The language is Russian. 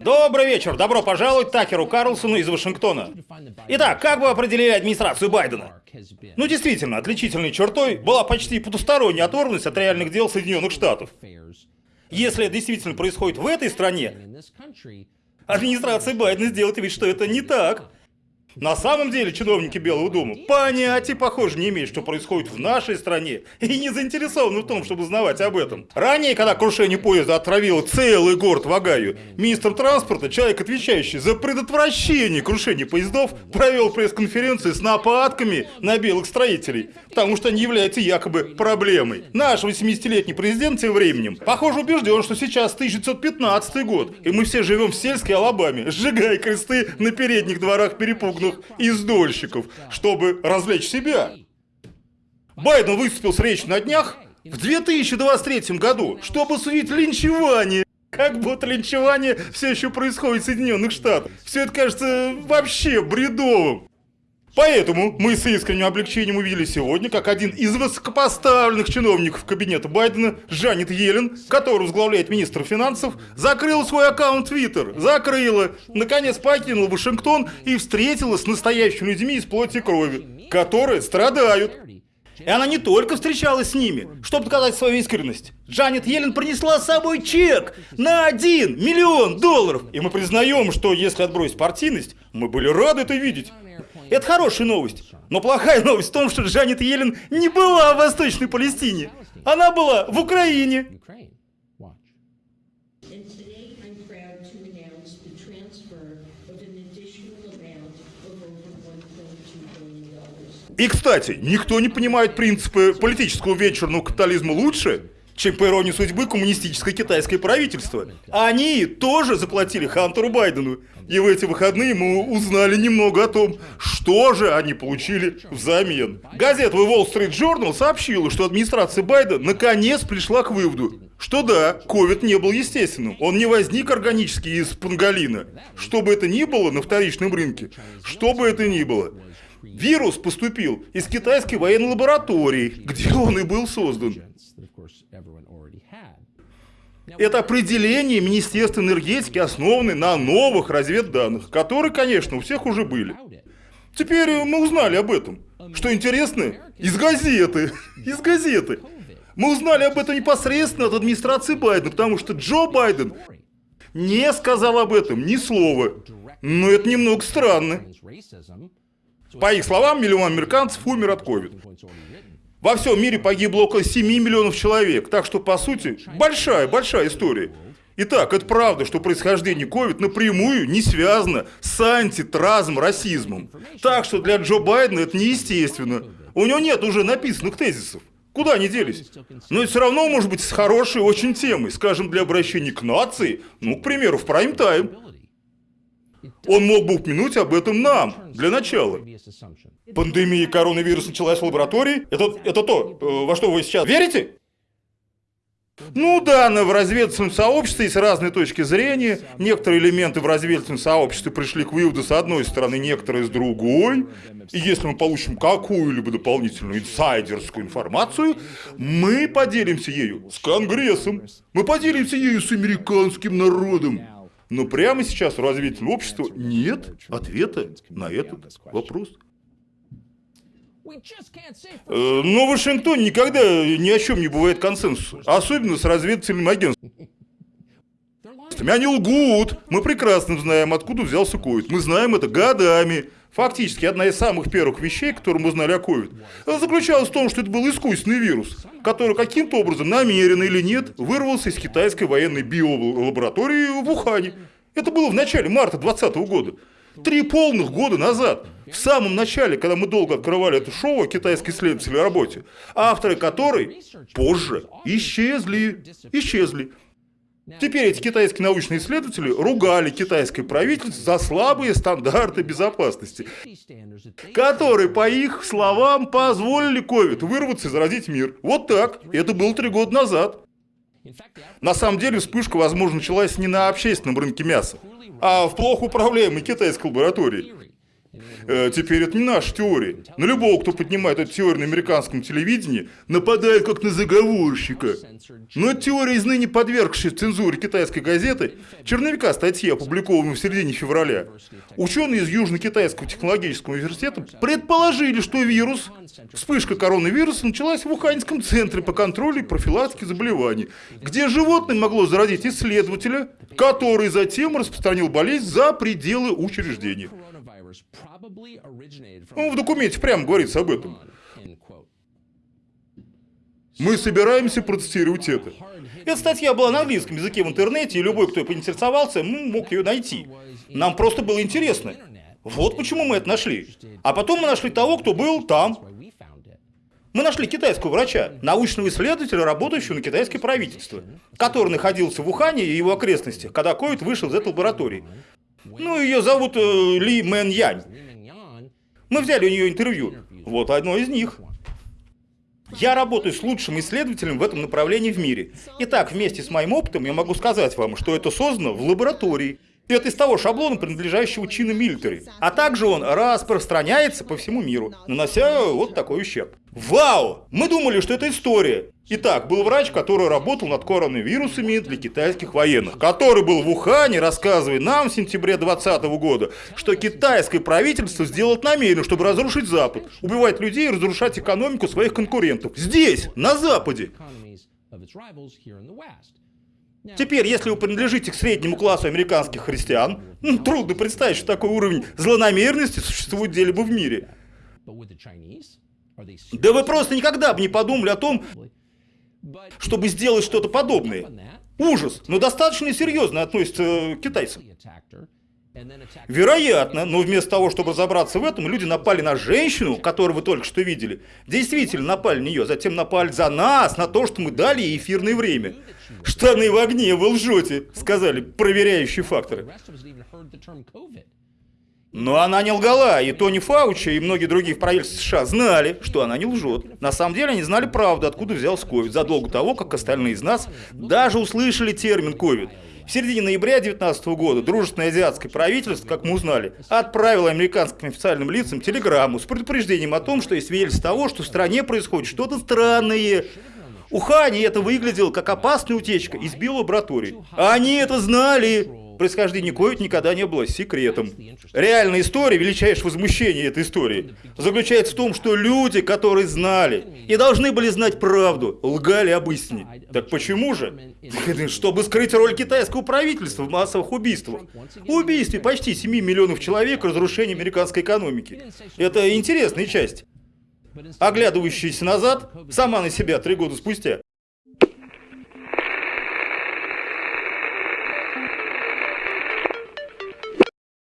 Добрый вечер, добро пожаловать Такеру Карлсону из Вашингтона. Итак, как бы определили администрацию Байдена? Ну действительно, отличительной чертой была почти потусторонняя оторванность от реальных дел Соединенных Штатов. Если это действительно происходит в этой стране, администрация Байдена сделает вид, что это не так. На самом деле чиновники Белого дома понятия, похоже, не имеют, что происходит в нашей стране, и не заинтересованы в том, чтобы узнавать об этом. Ранее, когда крушение поезда отравило целый город в Огайо, министр транспорта, человек, отвечающий за предотвращение крушения поездов, провел пресс-конференцию с нападками на белых строителей, потому что они являются якобы проблемой. Наш 80-летний президент тем временем, похоже, убежден, что сейчас 1915 год, и мы все живем в сельской Алабаме, сжигая кресты на передних дворах перепуганных крупных издольщиков, чтобы развлечь себя. Байден выступил с речью на днях в 2023 году, чтобы судить линчевание. Как будто линчевание все еще происходит в Соединенных Штатах. Все это кажется вообще бредовым. Поэтому мы с искренним облегчением увидели сегодня, как один из высокопоставленных чиновников кабинета Байдена, Жанет Йеллен, который возглавляет министр финансов, закрыл свой аккаунт Twitter, закрыла, наконец покинула Вашингтон и встретилась с настоящими людьми из плоти и крови, которые страдают. И она не только встречалась с ними, чтобы доказать свою искренность. Джанет Йеллен принесла с собой чек на 1 миллион долларов. И мы признаем, что если отбросить партийность, мы были рады это видеть. Это хорошая новость. Но плохая новость в том, что Джанет Йеллен не была в Восточной Палестине. Она была в Украине. И, кстати, никто не понимает принципы политического вечерного капитализма лучше, чем по иронии судьбы коммунистическое китайское правительство. Они тоже заплатили Хантеру Байдену. И в эти выходные мы узнали немного о том, что же они получили взамен. Газета The Wall Street Journal сообщила, что администрация Байдена наконец пришла к выводу, что да, ковид не был естественным. Он не возник органически из панголина. Что бы это ни было на вторичном рынке, что бы это ни было. Вирус поступил из китайской военной лаборатории, где он и был создан. Это определение Министерства энергетики, основанное на новых разведданных, которые, конечно, у всех уже были. Теперь мы узнали об этом. Что интересно, из газеты. Из газеты. Мы узнали об этом непосредственно от администрации Байдена, потому что Джо Байден не сказал об этом ни слова. Но это немного странно. По их словам, миллион американцев умер от ковида. Во всем мире погибло около 7 миллионов человек, так что, по сути, большая, большая история. Итак, это правда, что происхождение COVID напрямую не связано с антитразм расизмом. Так что для Джо Байдена это неестественно. У него нет уже написанных тезисов. Куда они делись? Но это все равно может быть с хорошей очень темой, скажем, для обращения к нации, ну, к примеру, в прайм-тайм. Он мог бы упомянуть об этом нам, для начала. Пандемия коронавируса началась в лаборатории? Это, это то, э, во что вы сейчас верите? Ну да, но в разведывательном сообществе есть разные точки зрения. Некоторые элементы в разведывательном сообществе пришли к выводу с одной стороны, некоторые с другой. И если мы получим какую-либо дополнительную инсайдерскую информацию, мы поделимся ею с Конгрессом. Мы поделимся ею с американским народом. Но прямо сейчас у развития общества нет ответа на этот вопрос. Э, но в Вашингтоне никогда ни о чем не бывает консенсуса, особенно с разведывательным агентством. Они лгут. Мы прекрасно знаем, откуда взялся ковид. Мы знаем это годами. Фактически, одна из самых первых вещей, которые мы знали о COVID, заключалась в том, что это был искусственный вирус, который каким-то образом, намеренно или нет, вырвался из китайской военной биолаборатории в Ухане. Это было в начале марта 2020 года. Три полных года назад, в самом начале, когда мы долго открывали это шоу о китайской исследовательской работе, авторы которой позже исчезли, исчезли. Теперь эти китайские научные исследователи ругали китайское правительство за слабые стандарты безопасности, которые, по их словам, позволили COVID вырваться и заразить мир. Вот так. Это было три года назад. На самом деле вспышка, возможно, началась не на общественном рынке мяса, а в плохо управляемой китайской лаборатории. Э, теперь это не наша теория. На любого, кто поднимает эту теорию на американском телевидении, нападает как на заговорщика. Но теория из ныне подвергшей цензуре китайской газеты черновика статьи, опубликованной в середине февраля. Ученые из Южно-Китайского технологического университета предположили, что вирус, вспышка коронавируса началась в Уханьском центре по контролю и профилактике заболеваний, где животное могло заразить исследователя, который затем распространил болезнь за пределы учреждения. Ну, в документе прямо говорится об этом. Мы собираемся протестировать это. Эта статья была на английском языке в интернете, и любой, кто поинтересовался, мог ее найти. Нам просто было интересно. Вот почему мы это нашли. А потом мы нашли того, кто был там. Мы нашли китайского врача, научного исследователя, работающего на китайское правительство, который находился в Ухане и его окрестностях, когда ковид вышел из этой лаборатории. Ну, ее зовут э, Ли Мэн Янь. Мы взяли у нее интервью. Вот одно из них. Я работаю с лучшим исследователем в этом направлении в мире. Итак, вместе с моим опытом я могу сказать вам, что это создано в лаборатории. Это из того шаблона, принадлежащего China military. А также он распространяется по всему миру, нанося вот такой ущерб. Вау! Мы думали, что это история. Итак, был врач, который работал над коронавирусами для китайских военных, который был в Ухане, рассказывая нам в сентябре 2020 года, что китайское правительство сделает намеренно, чтобы разрушить Запад, убивать людей и разрушать экономику своих конкурентов. Здесь, на Западе. Теперь, если вы принадлежите к среднему классу американских христиан, ну, трудно представить, что такой уровень злонамеренности существует где-либо в мире. Да вы просто никогда бы не подумали о том, чтобы сделать что-то подобное. Ужас, но достаточно серьезно относится к китайцам. Вероятно, но вместо того, чтобы разобраться в этом, люди напали на женщину, которую вы только что видели. Действительно напали на нее, затем напали за нас, на то, что мы дали ей эфирное время. Штаны в огне, вы лжете, сказали проверяющие факторы. Но она не лгала, и Тони Фаучи, и многие другие в правительстве США знали, что она не лжет. На самом деле они знали правду, откуда взялся ковид, задолго того, как остальные из нас даже услышали термин ковид. В середине ноября 2019 года дружественное азиатское правительство, как мы узнали, отправило американским официальным лицам телеграмму с предупреждением о том, что есть свидетельство того, что в стране происходит что-то странное. У Хани это выглядело как опасная утечка из биолаборатории. Они это знали происхождение Ковид никогда не было секретом. Реальная история, величайшее возмущение этой истории, заключается в том, что люди, которые знали и должны были знать правду, лгали об истине. Так почему же? Чтобы скрыть роль китайского правительства в массовых убийствах. Убийстве почти 7 миллионов человек, разрушение американской экономики. Это интересная часть. Оглядывающаяся назад, сама на себя три года спустя.